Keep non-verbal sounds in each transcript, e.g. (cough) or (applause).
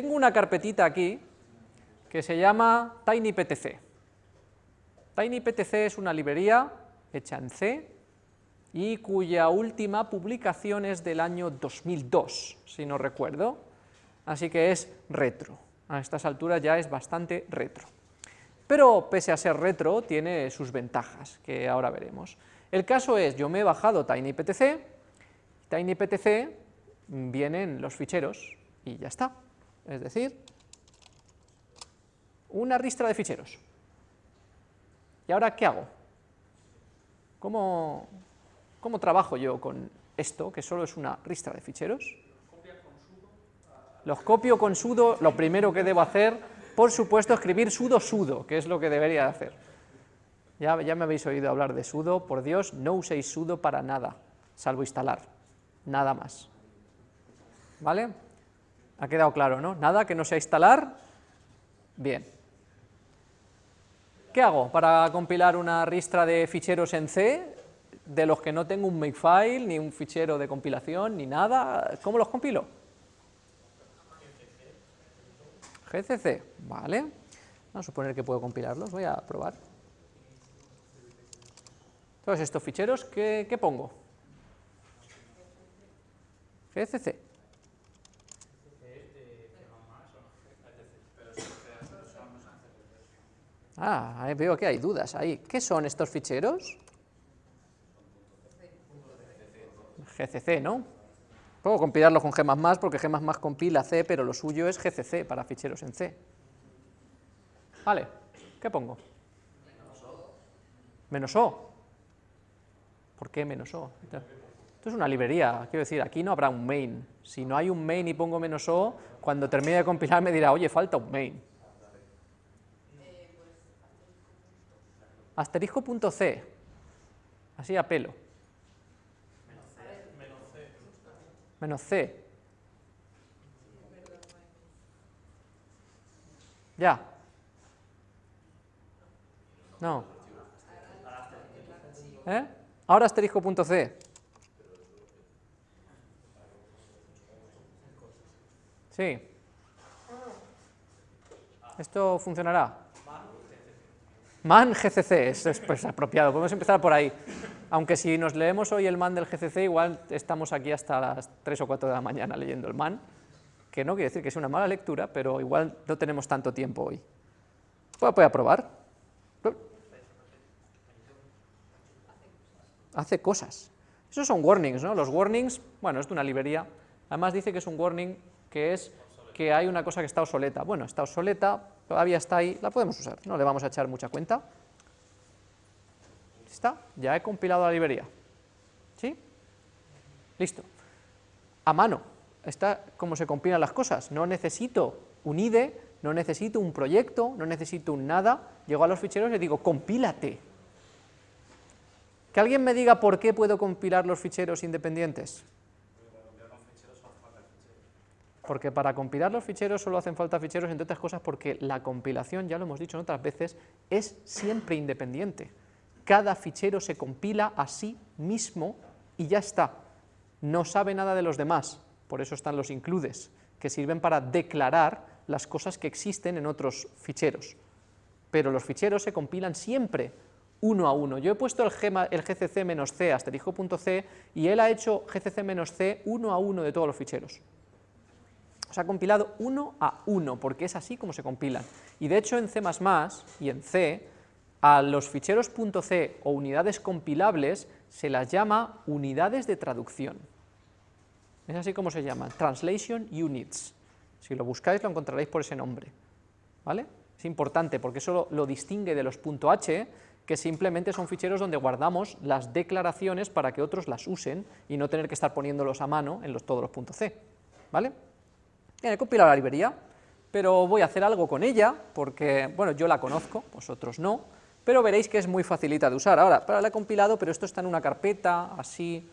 tengo una carpetita aquí que se llama tinyptc. Tinyptc es una librería hecha en C y cuya última publicación es del año 2002, si no recuerdo, así que es retro. A estas alturas ya es bastante retro. Pero pese a ser retro, tiene sus ventajas, que ahora veremos. El caso es, yo me he bajado tinyptc, tinyptc vienen los ficheros y ya está. Es decir, una ristra de ficheros. ¿Y ahora qué hago? ¿Cómo, ¿Cómo trabajo yo con esto, que solo es una ristra de ficheros? Los copio con sudo, lo primero que debo hacer, por supuesto, escribir sudo sudo, que es lo que debería hacer. Ya, ya me habéis oído hablar de sudo, por Dios, no uséis sudo para nada, salvo instalar, nada más. ¿Vale? Ha quedado claro, ¿no? Nada que no sea instalar, bien. ¿Qué hago para compilar una ristra de ficheros en C? de los que no tengo un makefile, ni un fichero de compilación, ni nada, ¿cómo los compilo? GCC, vale. Vamos a suponer que puedo compilarlos, voy a probar. Todos estos ficheros, ¿qué, qué pongo? GCC. Ah, veo que hay dudas ahí. ¿Qué son estos ficheros? GCC, ¿no? Puedo compilarlo con G++, porque G++ compila C, pero lo suyo es GCC para ficheros en C. Vale, ¿qué pongo? Menos O. ¿Por qué menos O? Esto es una librería, quiero decir, aquí no habrá un main. Si no hay un main y pongo menos O, cuando termine de compilar me dirá, oye, falta un main. Asterisco.c, así a pelo. menos C. Ya. No. ¿Eh? Ahora asterisco punto C. Sí. ¿Esto funcionará? Man GCC, es, es pues, apropiado, podemos empezar por ahí aunque si nos leemos hoy el man del GCC, igual estamos aquí hasta las 3 o 4 de la mañana leyendo el man, que no quiere decir que sea una mala lectura, pero igual no tenemos tanto tiempo hoy. Voy a probar. Hace cosas. Esos son warnings, ¿no? Los warnings, bueno, es una librería, además dice que es un warning que es que hay una cosa que está obsoleta. Bueno, está obsoleta, todavía está ahí, la podemos usar, no le vamos a echar mucha cuenta. ¿Está? Ya he compilado la librería. ¿Sí? Listo. A mano. Está como se compilan las cosas. No necesito un IDE, no necesito un proyecto, no necesito un nada. Llego a los ficheros y le digo, compílate. Que alguien me diga por qué puedo compilar los ficheros independientes. Porque para compilar los ficheros solo hacen falta ficheros, entre otras cosas, porque la compilación, ya lo hemos dicho en otras veces, es siempre independiente cada fichero se compila a sí mismo y ya está. No sabe nada de los demás, por eso están los includes, que sirven para declarar las cosas que existen en otros ficheros. Pero los ficheros se compilan siempre uno a uno. Yo he puesto el, el gcc-c asterisco.c y él ha hecho gcc-c uno a uno de todos los ficheros. Se ha compilado uno a uno, porque es así como se compilan. Y de hecho en C++ y en C a los ficheros .c o unidades compilables se las llama unidades de traducción. Es así como se llaman, Translation Units. Si lo buscáis lo encontraréis por ese nombre. ¿Vale? Es importante porque eso lo, distingue de los .h, que simplemente son ficheros donde guardamos las declaraciones para que otros las usen y no tener que estar poniéndolos a mano en todos los .c. ¿Vale? Bien, he compilado la librería, pero voy a hacer algo con ella, porque, bueno, yo la conozco, vosotros no, pero veréis que es muy facilita de usar. Ahora, para la he compilado, pero esto está en una carpeta, así,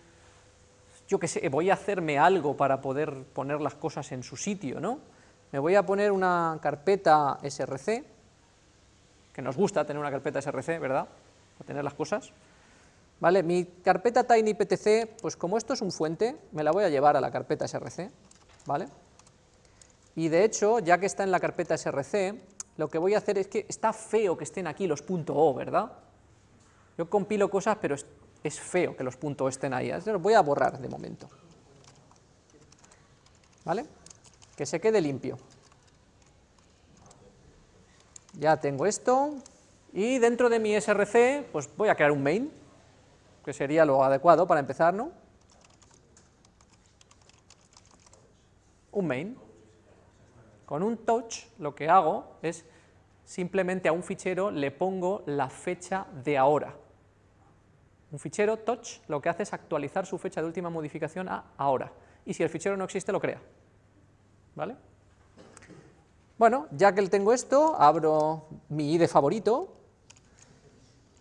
yo qué sé, voy a hacerme algo para poder poner las cosas en su sitio, ¿no? Me voy a poner una carpeta src, que nos gusta tener una carpeta src, ¿verdad?, para tener las cosas. ¿Vale? Mi carpeta tinyptc, pues como esto es un fuente, me la voy a llevar a la carpeta src, ¿vale? Y de hecho, ya que está en la carpeta src, lo que voy a hacer es que está feo que estén aquí los .o, ¿verdad? Yo compilo cosas, pero es, feo que los .o estén ahí, los voy a borrar de momento. ¿Vale? Que se quede limpio. Ya tengo esto, y dentro de mi src, pues voy a crear un main, que sería lo adecuado para empezar, ¿no? Un main. Con un touch lo que hago es simplemente a un fichero le pongo la fecha de ahora. Un fichero touch lo que hace es actualizar su fecha de última modificación a ahora, y si el fichero no existe lo crea. ¿Vale? Bueno, ya que tengo esto, abro mi IDE favorito,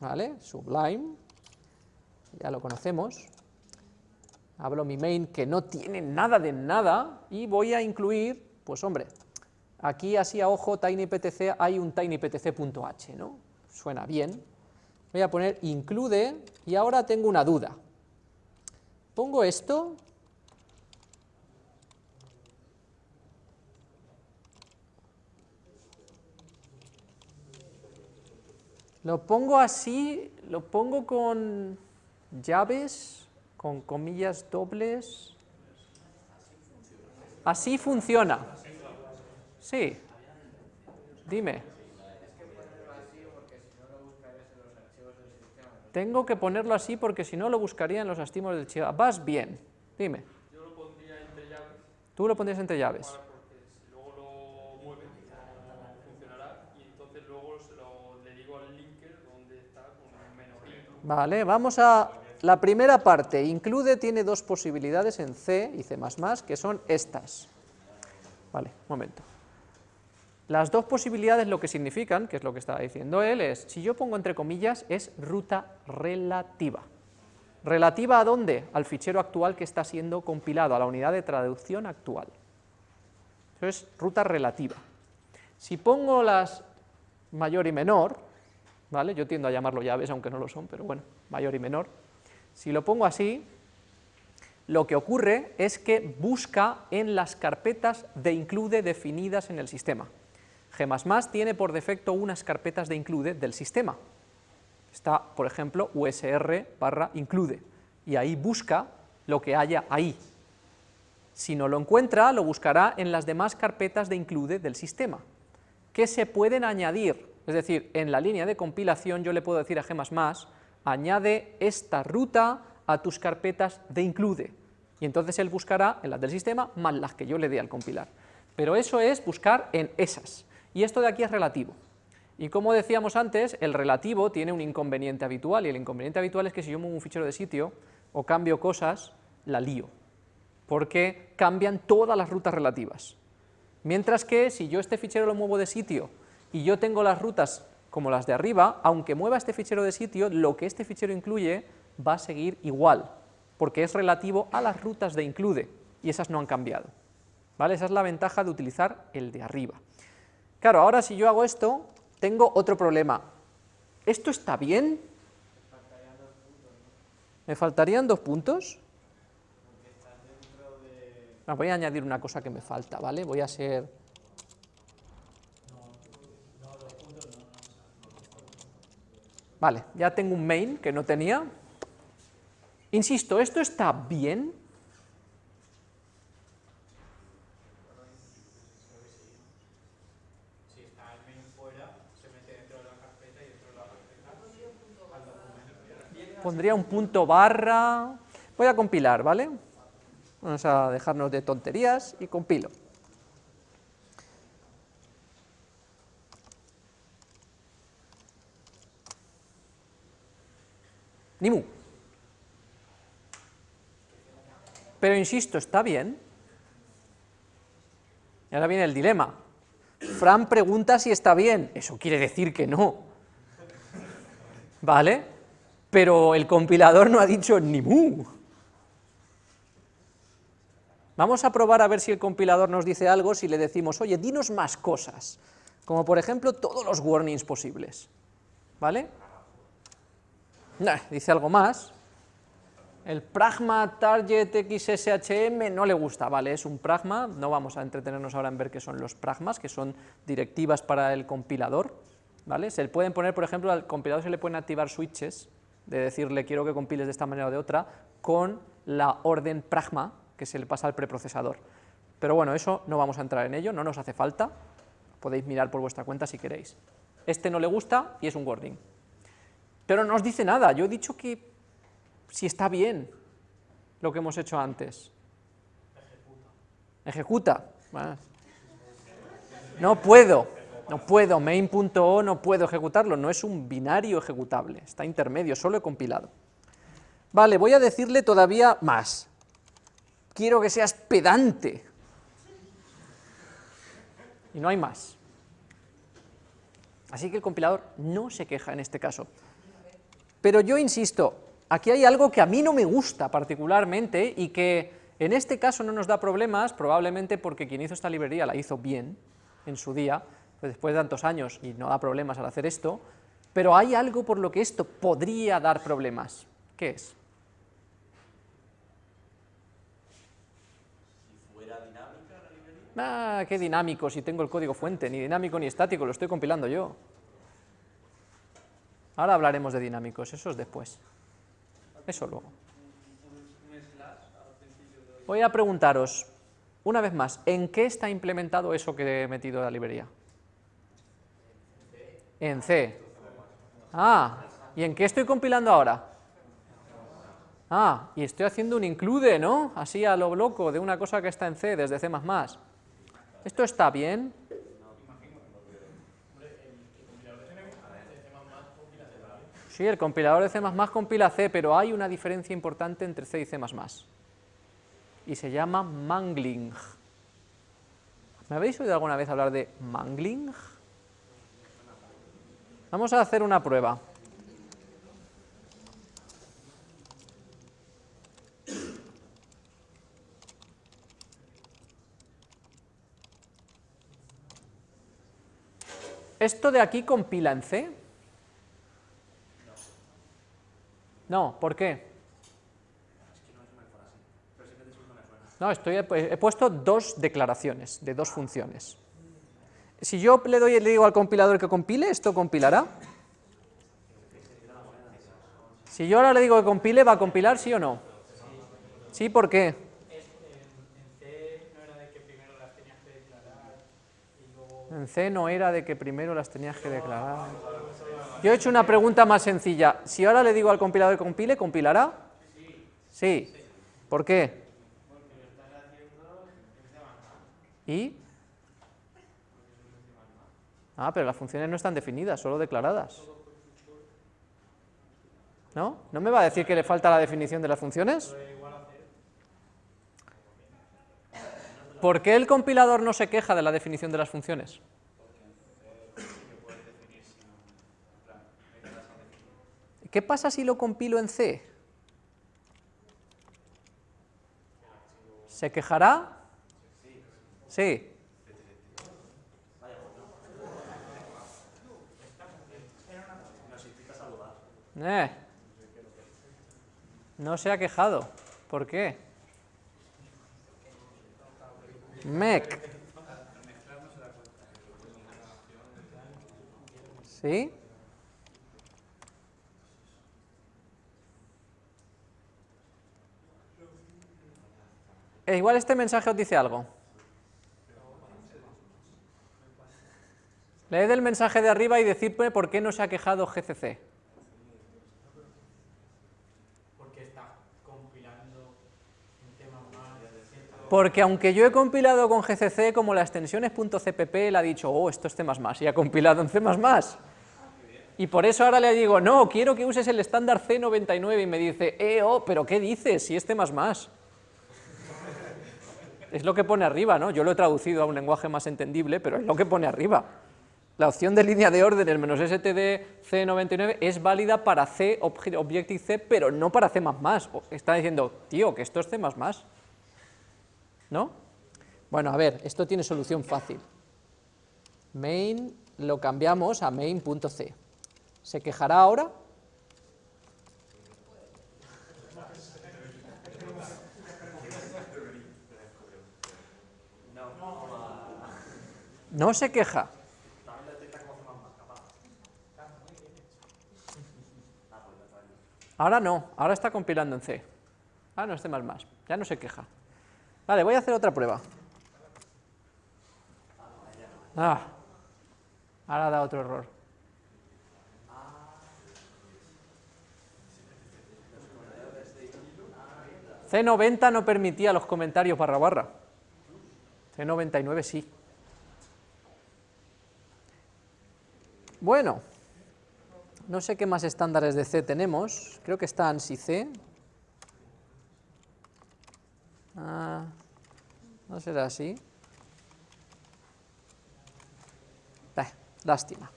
¿vale? Sublime, ya lo conocemos, abro mi main que no tiene nada de nada y voy a incluir, pues hombre, Aquí así a ojo tinyptc hay un tinyptc.h, ¿no? Suena bien. Voy a poner include y ahora tengo una duda. Pongo esto Lo pongo así, lo pongo con llaves, con comillas dobles. Así funciona. Sí. Dime. Tengo que ponerlo así porque si no lo buscaría en los archivos del sistema. Vas bien. Dime. Yo lo pondría entre llaves. Tú lo pondrías entre llaves. porque si luego lo mueven, funcionará y entonces luego se lo, le digo al linker donde está con menos link. Vale, vamos a la primera parte. Include tiene dos posibilidades en C y C++, que son estas. Vale, un momento. Las dos posibilidades lo que significan, que es lo que está diciendo él, es, si yo pongo entre comillas, es ruta relativa. ¿Relativa a dónde? Al fichero actual que está siendo compilado, a la unidad de traducción actual. Eso es ruta relativa. Si pongo las mayor y menor, ¿vale? Yo tiendo a llamarlo llaves, aunque no lo son, pero bueno, mayor y menor. Si lo pongo así, lo que ocurre es que busca en las carpetas de include definidas en el sistema. G++ tiene por defecto unas carpetas de include del sistema. Está, por ejemplo, usr barra include, y ahí busca lo que haya ahí. Si no lo encuentra, lo buscará en las demás carpetas de include del sistema, que se pueden añadir, es decir, en la línea de compilación yo le puedo decir a G++, añade esta ruta a tus carpetas de include, y entonces él buscará en las del sistema más las que yo le dé al compilar. Pero eso es buscar en esas. Y esto de aquí es relativo. Y como decíamos antes, el relativo tiene un inconveniente habitual, y el inconveniente habitual es que si yo muevo un fichero de sitio o cambio cosas, la lío, porque cambian todas las rutas relativas. Mientras que si yo este fichero lo muevo de sitio y yo tengo las rutas como las de arriba, aunque mueva este fichero de sitio, lo que este fichero incluye va a seguir igual, porque es relativo a las rutas de include, y esas no han cambiado. ¿Vale? Esa es la ventaja de utilizar el de arriba. Claro, ahora si yo hago esto, tengo otro problema. ¿Esto está bien? ¿Me faltarían dos puntos? Ah, voy a añadir una cosa que me falta, ¿vale? Voy a ser... Vale, ya tengo un main que no tenía. Insisto, ¿esto está bien? Pondría un punto barra, voy a compilar, ¿vale? Vamos a dejarnos de tonterías y compilo. Nimu. Pero insisto, está bien. Y ahora viene el dilema. Fran pregunta si está bien, eso quiere decir que no. ¿Vale? Pero el compilador no ha dicho ni mu. Vamos a probar a ver si el compilador nos dice algo si le decimos, oye, dinos más cosas, como por ejemplo todos los warnings posibles, ¿vale? dice algo más. El pragma target XSHM no le gusta, vale, es un pragma, no vamos a entretenernos ahora en ver qué son los pragmas, que son directivas para el compilador, ¿vale? Se le pueden poner, por ejemplo, al compilador se le pueden activar switches, de decirle quiero que compiles de esta manera o de otra, con la orden pragma que se le pasa al preprocesador. Pero bueno, eso no vamos a entrar en ello, no nos hace falta, podéis mirar por vuestra cuenta si queréis. Este no le gusta y es un wording. Pero no os dice nada, yo he dicho que si está bien lo que hemos hecho antes. Ejecuta. Ejecuta. No puedo, no puedo, main.o no puedo ejecutarlo, no es un binario ejecutable, está intermedio, solo he compilado. Vale, voy a decirle todavía más. Quiero que seas pedante. Y no hay más. Así que el compilador no se queja en este caso. Pero yo insisto, aquí hay algo que a mí no me gusta particularmente y que en este caso no nos da problemas, probablemente porque quien hizo esta librería la hizo bien en su día, después de tantos años y no da problemas al hacer esto, pero hay algo por lo que esto podría dar problemas. ¿Qué es? Ah, qué dinámico si tengo el código fuente, ni dinámico ni estático, lo estoy compilando yo. Ahora hablaremos de dinámicos, eso es después. Eso luego. Voy a preguntaros, una vez más, ¿en qué está implementado eso que he metido en la librería? En C. Ah, ¿y en qué estoy compilando ahora? Ah, y estoy haciendo un include, ¿no? Así a lo loco, de una cosa que está en C, desde C++. ¿Esto está bien? Sí, el compilador de C++ compila C, pero hay una diferencia importante entre C y C++. Y se llama mangling. ¿Me habéis oído alguna vez hablar de mangling? Vamos a hacer una prueba. ¿Esto de aquí compila en C? No, ¿por qué? No, estoy, he puesto dos declaraciones de dos funciones. Si yo le doy le digo al compilador que compile, ¿esto compilará? Si yo ahora le digo que compile, ¿va a compilar sí o no? Sí, ¿por qué? En C no era de que primero las tenías que declarar. Yo he hecho una pregunta más sencilla. Si ahora le digo al compilador que compile, ¿compilará? Sí. ¿Por qué? ¿Y? Ah, pero las funciones no están definidas, solo declaradas. ¿No? ¿No me va a decir que le falta la definición de las funciones? ¿Por qué el compilador no se queja de la definición de las funciones? ¿Qué pasa si lo compilo en C? ¿Se quejará? Sí. Eh. No se ha quejado. ¿Por qué? MEC. ¿Sí? E igual este mensaje os dice algo. Leed el mensaje de arriba y decidme por qué no se ha quejado GCC. Porque aunque yo he compilado con GCC, como la extensión es .cpp, él ha dicho, oh, esto es C++, y ha compilado en C++. Y por eso ahora le digo, no, quiero que uses el estándar C99, y me dice, eh, oh, pero ¿qué dices si es C++? Es lo que pone arriba, ¿no? Yo lo he traducido a un lenguaje más entendible, pero es lo que pone arriba. La opción de línea de orden, el menos std C99, es válida para C, Objective C, pero no para C++. Está diciendo, tío, que esto es C++. ¿No? Bueno, a ver, esto tiene solución fácil. Main lo cambiamos a main.c. ¿Se quejará ahora? No se queja. Ahora no, ahora está compilando en C. Ah, no es C++, ya no se queja. Vale, voy a hacer otra prueba. Ah, ahora da otro error. C90 no permitía los comentarios barra barra. C99 sí. Bueno, no sé qué más estándares de C tenemos. Creo que está ANSI C. Ah, no será así. lástima.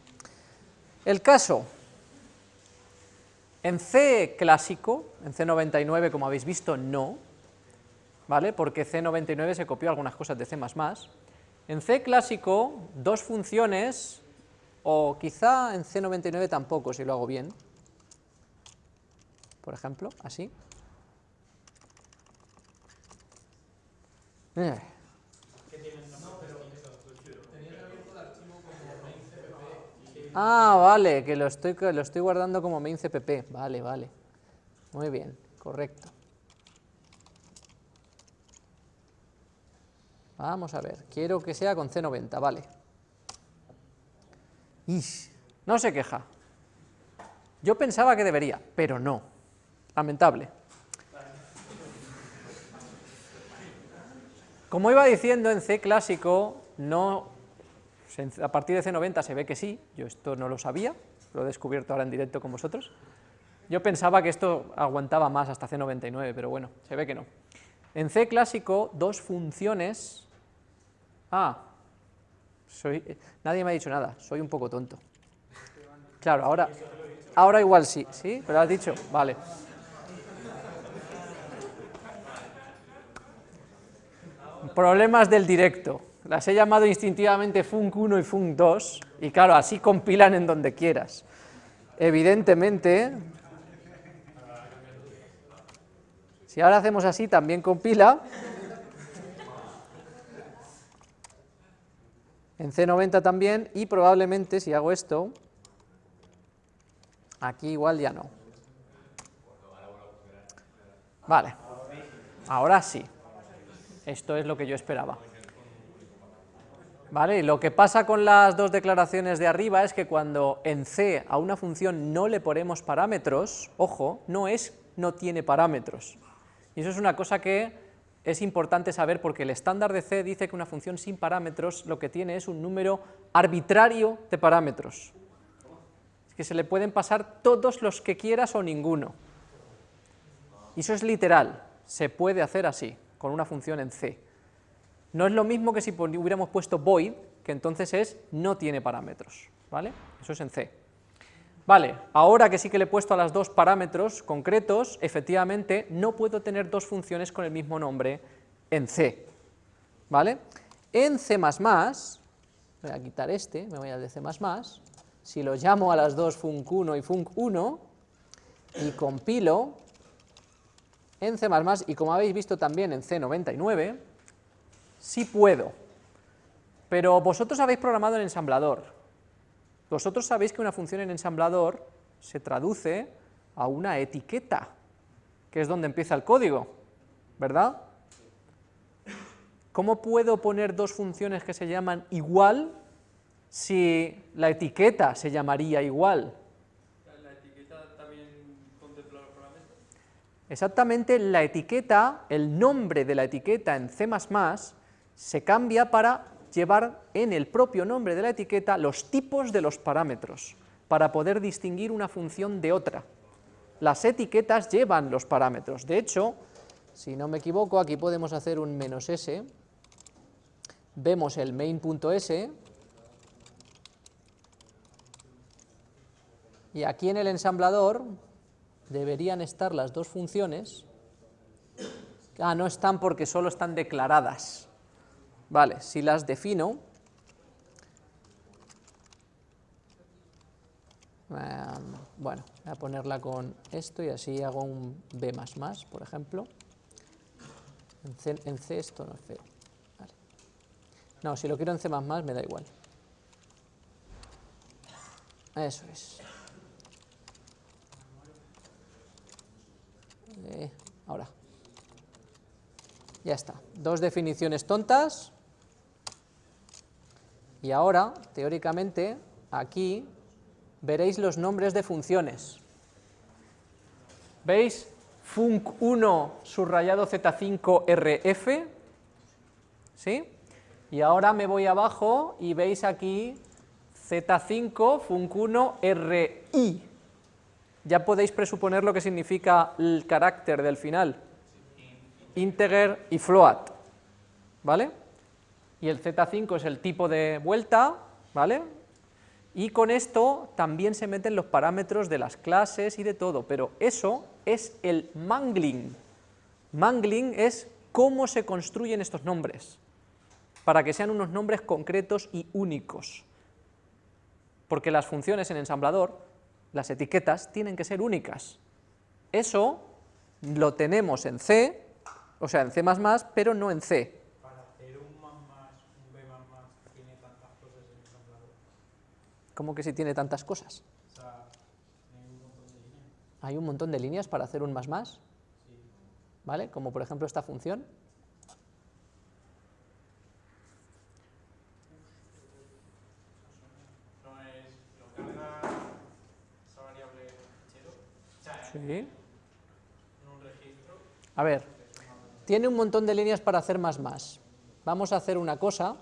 El caso, en C clásico, en C99, como habéis visto, no, ¿vale? Porque C99 se copió algunas cosas de C++. En C clásico, dos funciones, o quizá en C99 tampoco, si lo hago bien, por ejemplo, así. Eh. Ah, vale, que lo estoy, lo estoy guardando como main cpp. Vale, vale. Muy bien, correcto. Vamos a ver, quiero que sea con C90, vale. No se queja. Yo pensaba que debería, pero no. Lamentable. Como iba diciendo en C clásico, no a partir de C90 se ve que sí, yo esto no lo sabía, lo he descubierto ahora en directo con vosotros. Yo pensaba que esto aguantaba más hasta C99, pero bueno, se ve que no. En C clásico, dos funciones... Ah, soy... nadie me ha dicho nada, soy un poco tonto. Claro, ahora, ahora igual sí, ¿sí? ¿Pero has dicho? Vale. Problemas del directo. Las he llamado instintivamente func1 y func2, y claro, así compilan en donde quieras. Evidentemente, si ahora hacemos así, también compila. En C90 también, y probablemente si hago esto, aquí igual ya no. Vale, ahora sí. Esto es lo que yo esperaba. ¿Vale? Lo que pasa con las dos declaraciones de arriba es que cuando en C a una función no le ponemos parámetros, ojo, no es no tiene parámetros. Y eso es una cosa que es importante saber porque el estándar de C dice que una función sin parámetros lo que tiene es un número arbitrario de parámetros. Que se le pueden pasar todos los que quieras o ninguno. Y eso es literal, se puede hacer así, con una función en C. No es lo mismo que si hubiéramos puesto void, que entonces es no tiene parámetros, ¿vale? Eso es en C. Vale, ahora que sí que le he puesto a las dos parámetros concretos, efectivamente no puedo tener dos funciones con el mismo nombre en C, ¿vale? En C++, voy a quitar este, me voy al de C++, si lo llamo a las dos func1 y func1 y compilo en C++, y como habéis visto también en C99, sí puedo, pero vosotros habéis programado en ensamblador. Vosotros sabéis que una función en ensamblador se traduce a una etiqueta, que es donde empieza el código, ¿verdad? ¿Cómo puedo poner dos funciones que se llaman igual si la etiqueta se llamaría igual? ¿La etiqueta también contempla los parámetros? Exactamente, la etiqueta, el nombre de la etiqueta en C++ se cambia para llevar en el propio nombre de la etiqueta los tipos de los parámetros, para poder distinguir una función de otra. Las etiquetas llevan los parámetros, de hecho, si no me equivoco, aquí podemos hacer un menos s, vemos el main.s, y aquí en el ensamblador deberían estar las dos funciones, ah, no están porque solo están declaradas, Vale, si las defino, em, bueno, voy a ponerla con esto y así hago un B++, por ejemplo. En C, esto no es feo. No, si lo quiero en C++ me da igual. Eso es. Eh, ahora. Ya está. Dos definiciones tontas. Y ahora, teóricamente, aquí veréis los nombres de funciones. ¿Veis? func1 subrayado z5rf, ¿sí? Y ahora me voy abajo y veis aquí z5 func1 ri. Ya podéis presuponer lo que significa el carácter del final, integer y float, ¿vale? Y el z5 es el tipo de vuelta, ¿vale? Y con esto también se meten los parámetros de las clases y de todo, pero eso es el mangling. Mangling es cómo se construyen estos nombres, para que sean unos nombres concretos y únicos. Porque las funciones en ensamblador, las etiquetas, tienen que ser únicas. Eso lo tenemos en C, o sea, en C++, pero no en C. ¿Cómo que si tiene tantas cosas? Hay, un montón de líneas. para hacer un más más, ¿vale? Como por ejemplo esta función. Sí. A ver, tiene un montón de líneas para hacer más más. Vamos a hacer una cosa,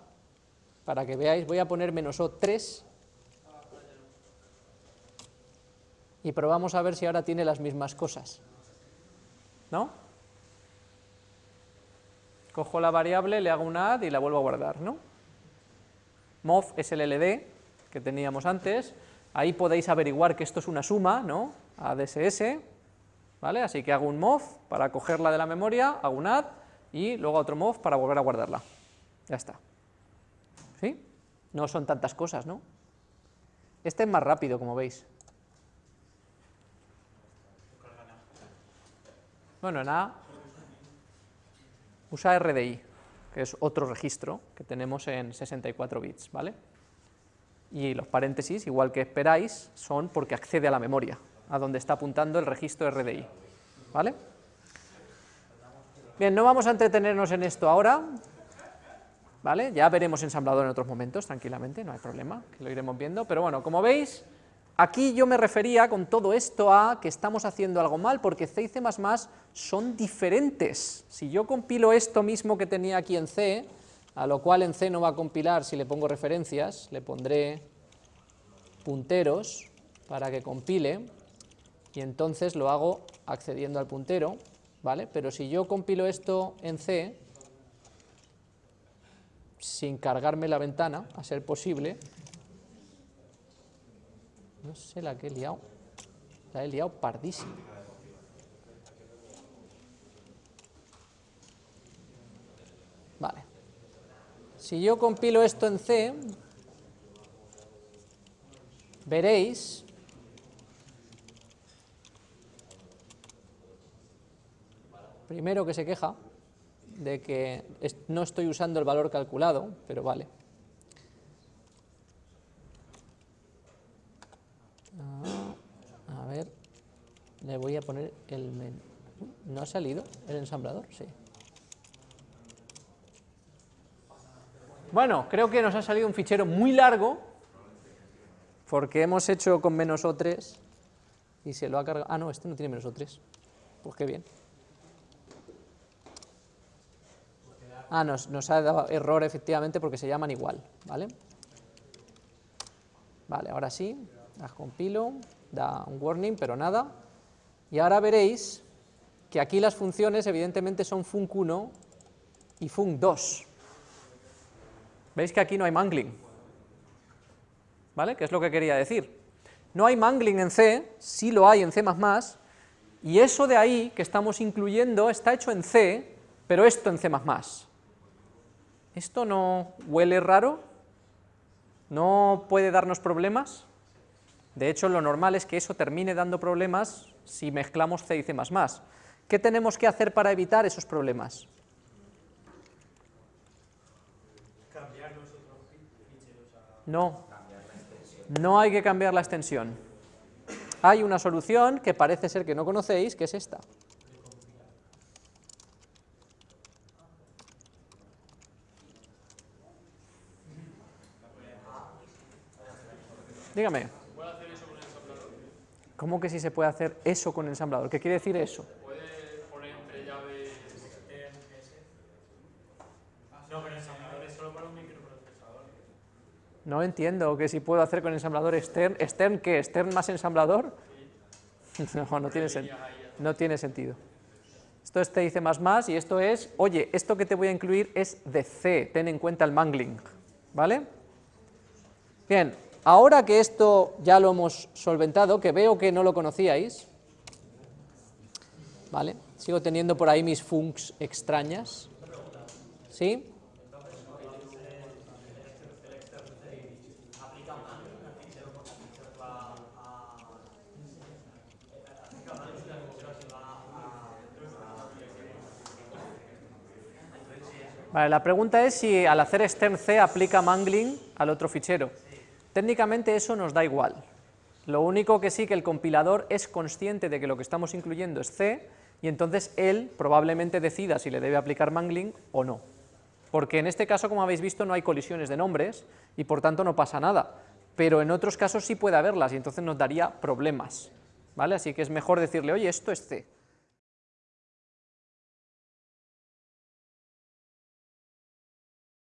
para que veáis, voy a poner menos O3 y probamos a ver si ahora tiene las mismas cosas. ¿No? Cojo la variable, le hago una add y la vuelvo a guardar, ¿no? mov es el LD que teníamos antes, ahí podéis averiguar que esto es una suma, ¿no? ADSS, ¿vale? Así que hago un mov para cogerla de la memoria, hago un add y luego otro mov para volver a guardarla. Ya está. ¿Sí? No son tantas cosas, ¿no? Este es más rápido, como veis. Bueno, en A usa RDI, que es otro registro que tenemos en 64 bits, ¿vale? Y los paréntesis, igual que esperáis, son porque accede a la memoria, a donde está apuntando el registro RDI, ¿vale? Bien, no vamos a entretenernos en esto ahora, ¿vale? Ya veremos ensamblador en otros momentos, tranquilamente, no hay problema, que lo iremos viendo, pero bueno, como veis, aquí yo me refería con todo esto a que estamos haciendo algo mal, porque C y C++ son diferentes. Si yo compilo esto mismo que tenía aquí en C, a lo cual en C no va a compilar si le pongo referencias, le pondré punteros para que compile, y entonces lo hago accediendo al puntero, ¿vale? Pero si yo compilo esto en C, sin cargarme la ventana, a ser posible, no sé la que he liado, la he liado pardísima. Vale. Si yo compilo esto en C, veréis primero que se queja de que no estoy usando el valor calculado, pero vale. Ah, a ver, le voy a poner el menú. ¿No ha salido el ensamblador? Sí. Bueno, creo que nos ha salido un fichero muy largo, porque hemos hecho con menos O3 y se lo ha cargado. Ah, no, este no tiene menos O3. Pues qué bien. Ah, nos, nos ha dado error efectivamente porque se llaman igual, ¿vale? Vale, ahora sí, las compilo, da un warning, pero nada. Y ahora veréis que aquí las funciones evidentemente son func1 y func2. ¿Veis que aquí no hay mangling? ¿Vale? ¿Qué es lo que quería decir? No hay mangling en C, sí lo hay en C++, y eso de ahí que estamos incluyendo está hecho en C, pero esto en C++. ¿Esto no huele raro? ¿No puede darnos problemas? De hecho, lo normal es que eso termine dando problemas si mezclamos C y C++. ¿Qué tenemos que hacer para evitar esos problemas? cambiar No, no hay que cambiar la extensión. Hay una solución que parece ser que no conocéis, que es esta. Dígame. ¿Puede hacer eso con el ensamblador? ¿Cómo que si se puede hacer eso con ensamblador? ¿Qué quiere decir eso? ¿Puede poner entre llaves No, pero ensamblador es solo para un microprocesador. No entiendo que si puedo hacer con ensamblador extern. ¿Extern qué? ¿Extern más ensamblador? (laughs) No, no tiene, no tiene sentido. Esto es C y C++ y esto es, oye, esto que te voy a incluir es de C, ten en cuenta el mangling, ¿vale? Bien, ahora que esto ya lo hemos solventado, que veo que no lo conocíais, ¿vale? Sigo teniendo por ahí mis funks extrañas, ¿sí? Vale, la pregunta es si al hacer extern C aplica mangling al otro fichero. Técnicamente eso nos da igual. Lo único que sí que el compilador es consciente de que lo que estamos incluyendo es C y entonces él probablemente decida si le debe aplicar mangling o no. Porque en este caso, como habéis visto, no hay colisiones de nombres y por tanto no pasa nada. Pero en otros casos sí puede haberlas y entonces nos daría problemas. ¿Vale? Así que es mejor decirle, oye, esto es C.